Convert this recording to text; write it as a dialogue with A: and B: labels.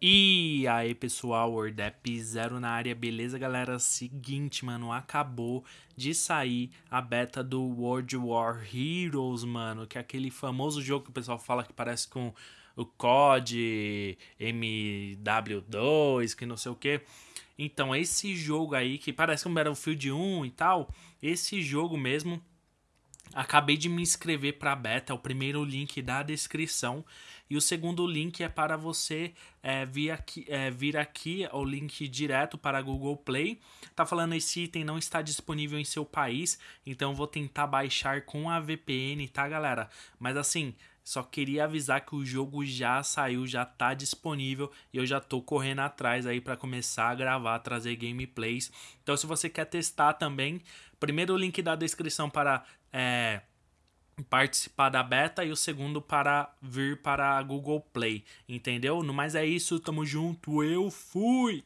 A: E aí pessoal, Wordap Zero na área, beleza galera? Seguinte, mano, acabou de sair a beta do World War Heroes, mano, que é aquele famoso jogo que o pessoal fala que parece com o COD, MW2, que não sei o que. Então, esse jogo aí, que parece um Battlefield 1 e tal, esse jogo mesmo Acabei de me inscrever para a beta, é o primeiro link da descrição. E o segundo link é para você é, vir, aqui, é, vir aqui, o link direto para Google Play. Tá falando esse item não está disponível em seu país, então vou tentar baixar com a VPN, tá galera? Mas assim, só queria avisar que o jogo já saiu, já tá disponível e eu já tô correndo atrás aí para começar a gravar, trazer gameplays. Então se você quer testar também, primeiro link da descrição para é, participar da beta e o segundo para vir para a Google Play, entendeu? No mais é isso, tamo junto, eu fui!